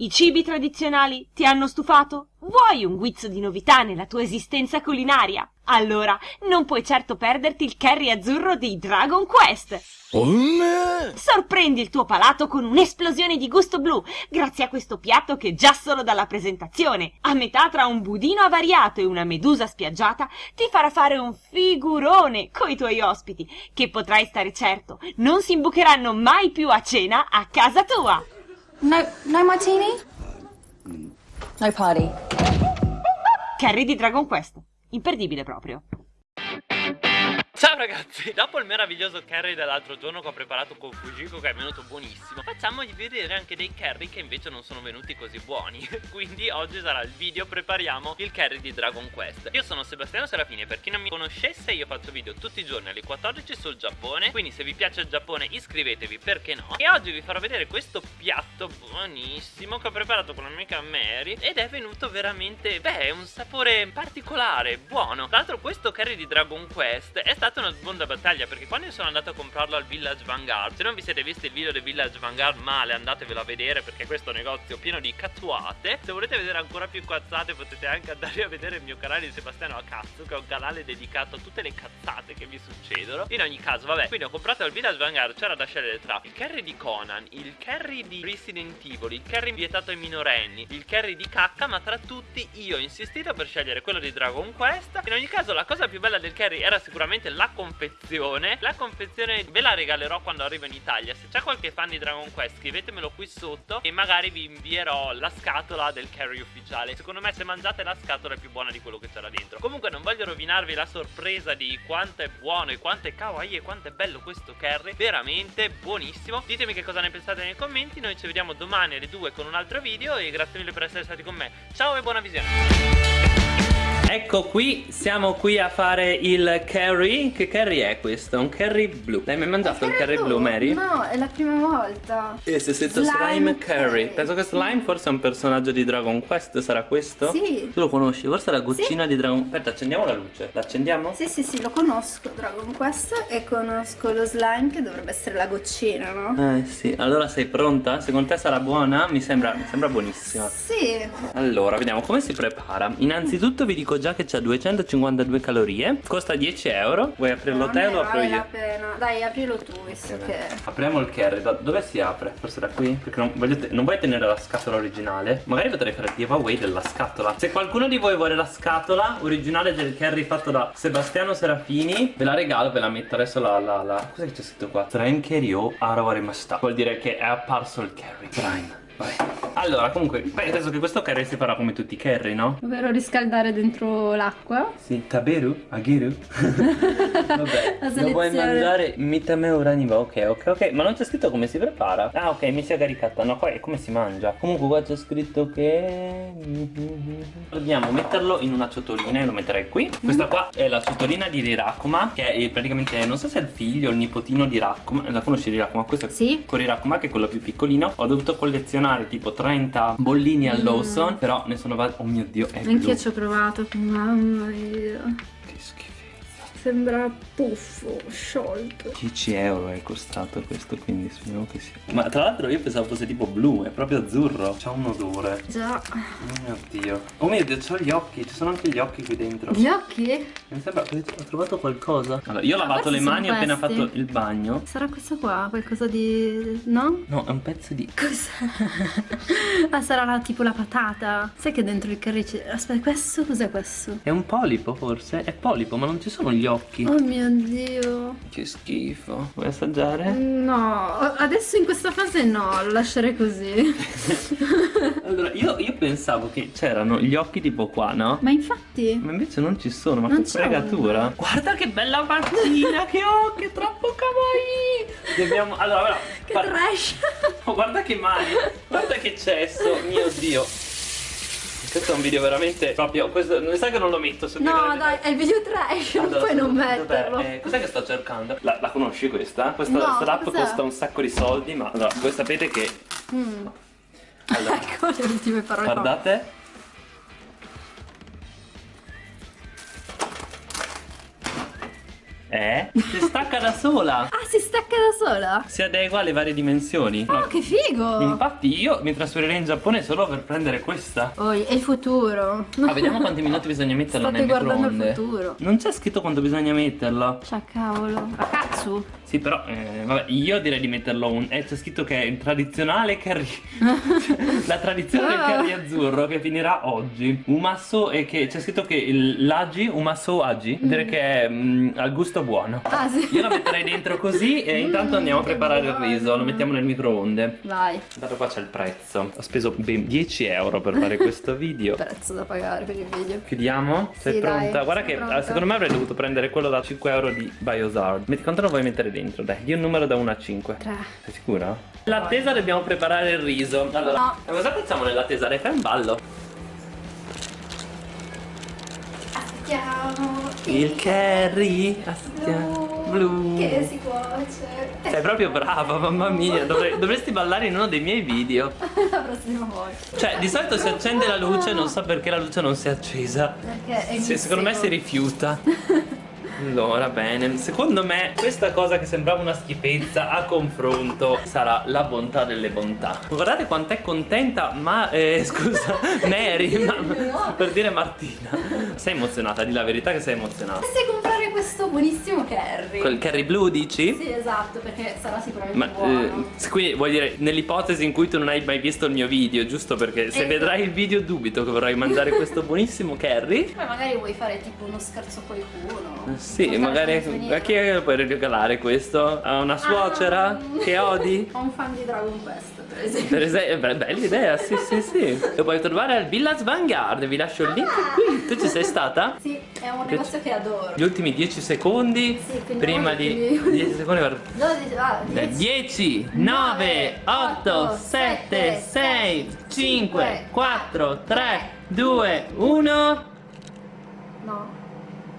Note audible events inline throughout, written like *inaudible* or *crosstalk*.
I cibi tradizionali ti hanno stufato? Vuoi un guizzo di novità nella tua esistenza culinaria? Allora, non puoi certo perderti il curry azzurro di Dragon Quest! Sorprendi il tuo palato con un'esplosione di gusto blu grazie a questo piatto che già solo dalla presentazione, a metà tra un budino avariato e una medusa spiaggiata, ti farà fare un figurone coi tuoi ospiti, che potrai stare certo non si imbucheranno mai più a cena a casa tua! No, no martini? No party. Curry di Dragon Quest. Imperdibile proprio. Ciao ragazzi, dopo il meraviglioso curry dell'altro giorno che ho preparato con Fujiko che è venuto buonissimo Facciamogli vedere anche dei curry che invece non sono venuti così buoni. *laughs* Quindi oggi sarà il video prepariamo il curry di Dragon Quest. Io sono Sebastiano Serafini e per chi non mi conoscesse io faccio video tutti i giorni alle 14 sul Giappone. Quindi se vi piace il Giappone iscrivetevi perché no? E oggi vi farò vedere questo piatto buonissimo che ho preparato con la mia amica Mary Ed è venuto veramente, beh, un sapore particolare, buono. Tra l'altro questo curry di Dragon Quest è stato stata una sponda battaglia perché quando io sono andato a comprarlo al Village Vanguard Se non vi siete visti il video del Village Vanguard male andatevelo a vedere perché questo è negozio pieno di cazzuate Se volete vedere ancora più cazzate potete anche andare a vedere il mio canale di Sebastiano a cazzo Che è un canale dedicato a tutte le cazzate che mi succedono. In ogni caso vabbè quindi ho comprato al Village Vanguard c'era da scegliere tra il carry di Conan Il carry di Resident Evil Il carry vietato ai minorenni Il carry di cacca ma tra tutti io ho insistito per scegliere quello di Dragon Quest. In ogni caso la cosa più bella del carry era sicuramente la confezione. La confezione ve la regalerò quando arrivo in Italia. Se c'è qualche fan di Dragon Quest scrivetemelo qui sotto E magari vi invierò la scatola del carry ufficiale. Secondo me se mangiate la scatola è più buona di quello che c'era dentro. Comunque non voglio rovinarvi la sorpresa di quanto è buono e quanto è kawaii e quanto è bello questo curry Veramente buonissimo. Ditemi che cosa ne pensate nei commenti. Noi ci vediamo domani alle 2 con un altro video E grazie mille per essere stati con me. Ciao e buona visione Ecco qui, siamo qui a fare il curry Che curry è questo? Un curry blu L'hai mai mangiato il curry, blu, Mary? No, è la prima volta E se scritto slime, slime curry. curry Penso che slime forse è un personaggio di Dragon Quest Sarà questo? Sì Tu lo conosci? Forse è la goccina sì. di Dragon Quest Aspetta, accendiamo la luce L'accendiamo? Sì, sì, sì, lo conosco Dragon Quest E conosco lo slime che dovrebbe essere la goccina, no? Eh sì, allora sei pronta? Secondo te sarà buona? Mi sembra, mi sembra buonissima Sì Allora, vediamo come si prepara Innanzitutto vi dico già che c'è 252 calorie Costa 10 euro Vuoi aprirlo no, te o lo apro io? la pena Dai aprilo tu visto che Apriamo il curry da dove si apre? Forse da qui? Perché non, voglio non vuoi tenere la scatola originale? Magari potrei fare il giveaway della scatola Se qualcuno di voi vuole la scatola originale del curry fatto da Sebastiano Serafini Ve la regalo, ve la metto adesso la... la, la... Cos'è che c'è scritto qua? Trenkerio Arowarimashita Vuol dire che è apparso il curry Prime Vai allora, comunque, penso che questo curry si farà come tutti i curry, no? Ovvero riscaldare dentro l'acqua. Sì, taberu, agiru. *laughs* Vabbè, lo vuoi mangiare mitame uraniva, ok, ok, ok. Ma non c'è scritto come si prepara. Ah, ok, mi si è caricata. No, qua è come si mangia. Comunque qua c'è scritto che... Dobbiamo metterlo in una ciotolina e lo metterei qui. Questa qua è la ciotolina di Rirakuma, che è praticamente, non so se è il figlio o il nipotino di Rakuma. La conosci Rirakuma? Questo è sì. con Rirakuma, che è quello più piccolino. Ho dovuto collezionare tipo 30 bollini al mm. Lawson Però ne sono Oh mio dio è Anch'io ci ho provato Mamma mia Sembra puffo, sciolto 10 euro è costato questo quindi speriamo che sia Ma tra l'altro io pensavo fosse tipo blu, è proprio azzurro C'ha un odore Già Oh mio dio Oh mio dio, c'ho gli occhi, ci sono anche gli occhi qui dentro Gli occhi? Mi sembra, ho trovato qualcosa Allora, io ho lavato le mani ho appena fatto il bagno Sarà questo qua, qualcosa di... no? No, è un pezzo di... Cos'è? *laughs* ah, sarà la, tipo la patata Sai che dentro il curry c'è... Aspetta, questo cos'è questo? È un polipo forse? È polipo, ma non ci sono gli occhi Oh mio dio. Che schifo. Vuoi assaggiare? No Adesso in questa fase no Lo lascerei così. *laughs* Allora io, io, pensavo che c'erano gli occhi tipo qua no? Ma infatti. Ma invece non ci sono Ma non che fregatura. Guarda che bella mattina *laughs* Che ho Che troppo kawaii. Dobbiamo Allora, allora Che trash. Oh guarda che mani Guarda che cesso Mio dio questo è un video veramente proprio. Questo, mi sa che non lo metto su No, dai, è il video trash, allora, non puoi non metterlo. Eh, Cos'è che sto cercando? La, la conosci questa? Questa no, app costa un sacco di soldi, ma allora, voi sapete che. Mm. Allora, *laughs* ecco le ultime parole. Guardate. Eh? Si stacca da sola! Ah si stacca da sola? Si adegua alle varie dimensioni. Oh, che figo! Infatti io mi trasferirei in Giappone solo per prendere questa. Oh, è il futuro. Ah, vediamo quanti minuti bisogna metterla State nel guardando il futuro. Non c'è scritto quanto bisogna metterlo. Cioè, cavolo. Ragazzu. Sì, però, eh, vabbè, io direi di metterlo un. Eh, c'è scritto che è il tradizionale curry. *laughs* La tradizione del Ah. curry azzurro che finirà oggi. Umasso e che c'è scritto che l'agi, umasso agi, direi che è mm, al gusto buono. Ah, sì. Io lo metterei dentro così e intanto andiamo a preparare il buono. riso, lo mettiamo nel microonde. Vai. Dato qua c'è il prezzo. Ho speso ben 10 euro per fare *laughs* questo video. Prezzo da pagare per il video. Chiudiamo? Sei Sì, pronta? dai, Guarda che pronta. eh, secondo me avrei dovuto prendere quello da 5 euro di Biosard. Metti quanto lo vuoi mettere dentro? Dai, di un numero da 1 a 5. Tre. Sei sicura? L'attesa dobbiamo preparare il riso. Allora, No. cosa facciamo nell'attesa? Fai un ballo. Aspettiamo. Il curry. Aspettiamo. Blu. Che si cuoce. Sei proprio brava, mamma mia. *laughs* Dovrei- dovresti ballare in uno dei miei video. La prossima volta. Cioè, di solito si accende la luce, non so perché la luce non si è accesa. Perché è Sì, secondo me si rifiuta. *laughs* Allora, bene. Secondo me questa cosa che sembrava una schifezza a confronto sarà la bontà delle bontà. Guardate quanto è contenta, ma eh, *laughs* scusa, Mary, ma- per dire Martina. Sei emozionata, di la verità che sei emozionata. Dovresti questo buonissimo curry. Quel curry blu dici? Sì, esatto, perché sarà sicuramente Ma buono. eh, quindi vuol dire nell'ipotesi in cui tu non hai mai visto il mio video, giusto? Perché se Esatto. vedrai il video dubito che vorrai mangiare questo buonissimo curry. Poi magari vuoi fare tipo uno scherzo a qualcuno. Sì, Portare magari a chi è che puoi regalare questo? A una suocera Ah. che odi? *laughs* A un fan di Dragon Quest, per esempio. Per esempio, beh, bella idea, sì, sì, sì. Lo puoi trovare al Villas Vanguard, vi lascio il link qui. Tu ci sei stata? Sì, è un negozio che adoro. Gli ultimi 10 secondi Sì, prima di ultimi- 10 secondi per 12, ah, 10. 10, 9, 8, 7, 6, 5, 4, 3, 2, 1. No,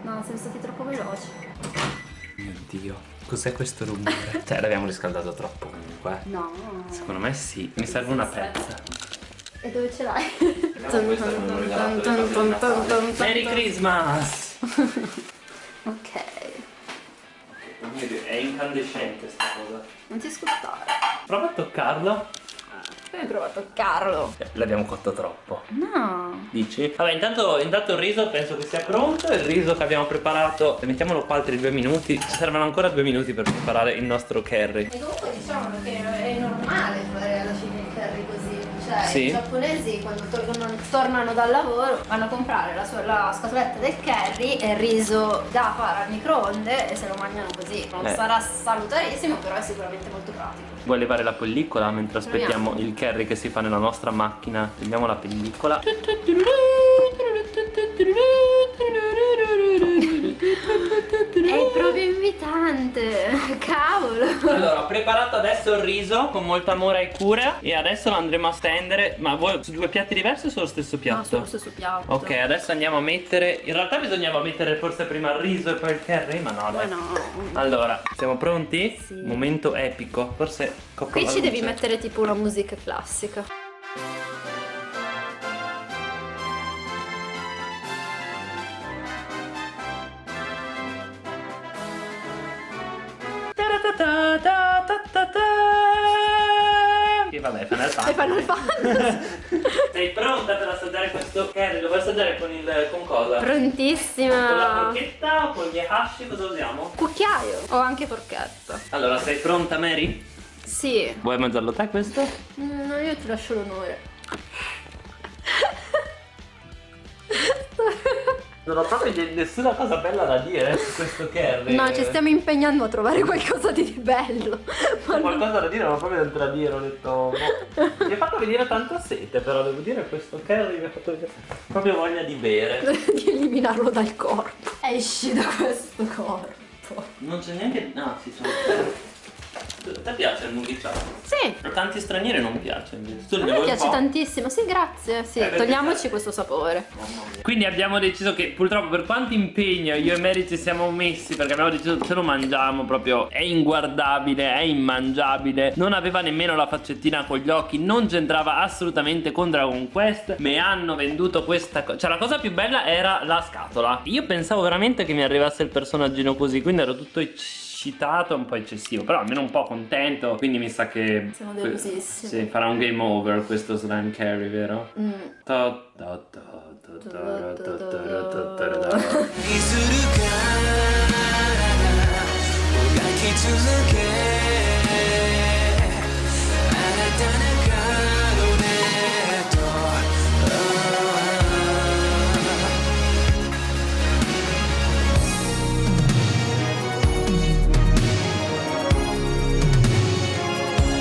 no, siamo stati troppo veloci. Mio Dio, cos'è questo rumore? *laughs* cioè, l'abbiamo riscaldato troppo comunque. No. Secondo me sì, mi serve una pezza. E dove ce l'hai? Merry Christmas! *laughs* incandescente sta cosa. Non ti ascoltare. Prova a toccarlo. Come provo a toccarlo? Eh, L'abbiamo cotto troppo. No. Dici? Vabbè, intanto, intanto il riso penso che sia pronto. Il riso che abbiamo preparato, mettiamolo qua altri due minuti. Ci servono ancora due minuti per preparare il nostro curry. E comunque diciamo che è normale fare alla fine il curry così. Cioè, Sì. i giapponesi quando tornano, tornano dal lavoro vanno a comprare la, sua- la scatoletta del curry e il riso da fare al microonde e se lo mangiano così. Non Eh. sarà salutarissimo, però è sicuramente molto pratico. Vuoi levare la pellicola mentre aspettiamo il curry che si fa nella nostra macchina? Togliamo la pellicola. È proprio invitante, *laughs* cavolo. Allora, ho preparato adesso il riso con molto amore e cura e adesso lo andremo a stendere. Ma vuoi su due piatti diversi o sullo stesso No, piatto? sullo stesso piatto. Ok, adesso andiamo a mettere. In realtà bisognava mettere forse prima il riso e poi il curry, ma no, Ma dai. no. Allora, siamo pronti? Sì. Momento epico. Forse copro Qui ci devi luce. mettere tipo una musica classica. Vabbè, Final E Fantasy. Final Fantasy. Sei pronta per assaggiare questo curry? Lo vuoi assaggiare con il. con cosa? Con la Prontissima. forchetta o con gli hashi? Cosa usiamo? Cucchiaio. O anche forchetta. Allora, sei pronta, Mary? Sì. Vuoi mangiarlo te questo? Mm, No, io ti lascio l'onore. Non ho proprio nessuna cosa bella da dire su questo curry. No, ci stiamo impegnando a trovare qualcosa di bello. Ma non- Qualcosa da dire, ma proprio niente da dire, ho detto. boh. *laughs* Mi ha fatto venire tanta sete, però devo dire questo curry mi ha fatto venire proprio voglia di bere. *laughs* di eliminarlo dal corpo. Esci da questo corpo. Non c'è neanche. No, sì, sono. A te piace il movie chat? Sì. A tanti stranieri non piace invece. Tu A me piace tantissimo. Sì, grazie. Sì, Eh, perché- togliamoci questo sapore. Quindi abbiamo deciso che purtroppo per quanto impegno io e Mary ci siamo messi perché abbiamo deciso ce lo mangiamo proprio è inguardabile, è immangiabile non aveva nemmeno la faccettina con gli occhi non c'entrava assolutamente con Dragon Quest mi hanno venduto questa cosa cioè la cosa più bella era la scatola io pensavo veramente che mi arrivasse il personaggino così quindi ero tutto eccitato, un po' eccessivo, però almeno un po' contento, quindi mi sa che... Siamo delusissimi. Sì, farà un game over questo slime carry, vero? Mm.